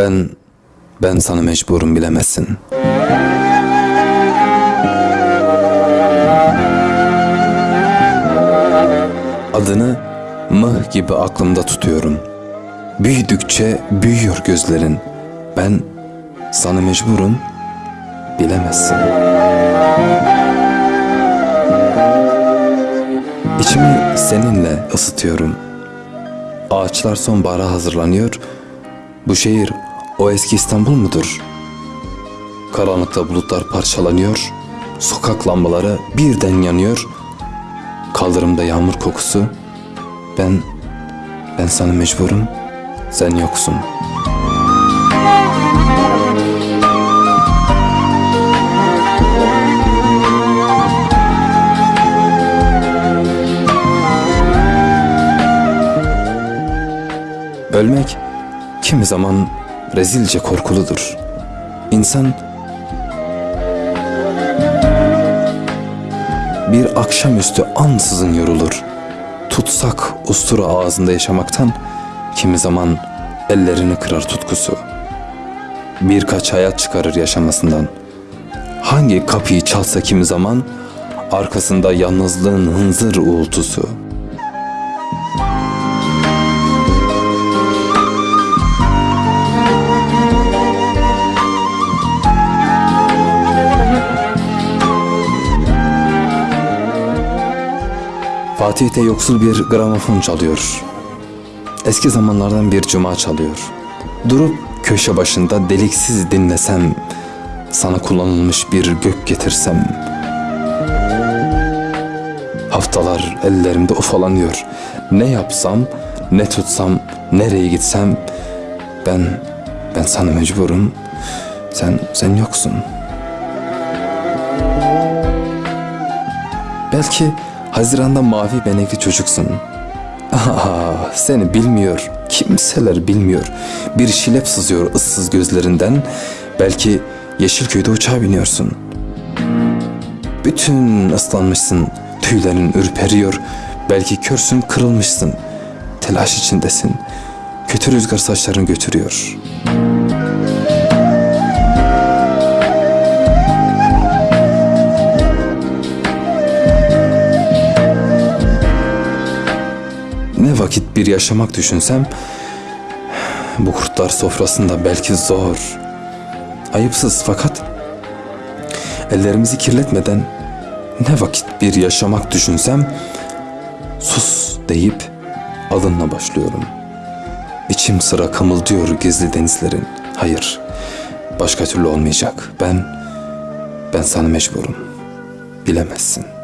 Ben, ben sana mecburum bilemezsin. Adını mıh gibi aklımda tutuyorum. Büyüdükçe büyüyor gözlerin. Ben sana mecburum bilemezsin. İçimi seninle ısıtıyorum. Ağaçlar sonbahara hazırlanıyor. Bu şehir o eski İstanbul mudur? Karanlıkta bulutlar parçalanıyor. Sokak lambaları birden yanıyor. Kaldırımda yağmur kokusu. Ben, ben sana mecburum. Sen yoksun. Ölmek kimi zaman rezilce korkuludur. İnsan bir akşamüstü ansızın yorulur. Tutsak ustura ağzında yaşamaktan kimi zaman ellerini kırar tutkusu. Birkaç hayat çıkarır yaşamasından. Hangi kapıyı çalsa kimi zaman arkasında yalnızlığın hınzır uğultusu. Fatih'te yoksul bir gramofon çalıyor. Eski zamanlardan bir cuma çalıyor. Durup köşe başında deliksiz dinlesem, sana kullanılmış bir gök getirsem. Haftalar ellerimde ufalanıyor. Ne yapsam, ne tutsam, nereye gitsem ben ben sana mecburum. Sen sen yoksun. Belki Haziran'da mavi benekli çocuksun. Ah, seni bilmiyor. Kimseler bilmiyor. Bir şilep sızıyor ıssız gözlerinden. Belki Yeşilköy'de uçağa biniyorsun. Bütün ıslanmışsın. Tüylerin ürperiyor. Belki körsün kırılmışsın. Telaş içindesin. Kötü rüzgar saçlarını götürüyor. Vakit bir yaşamak düşünsem bu kurtlar sofrasında belki zor. Ayıpsız fakat ellerimizi kirletmeden ne vakit bir yaşamak düşünsem sus deyip adınla başlıyorum. İçim sıra kımıldıyor gizli denizlerin. Hayır, başka türlü olmayacak. Ben, ben sana mecburum. Bilemezsin.''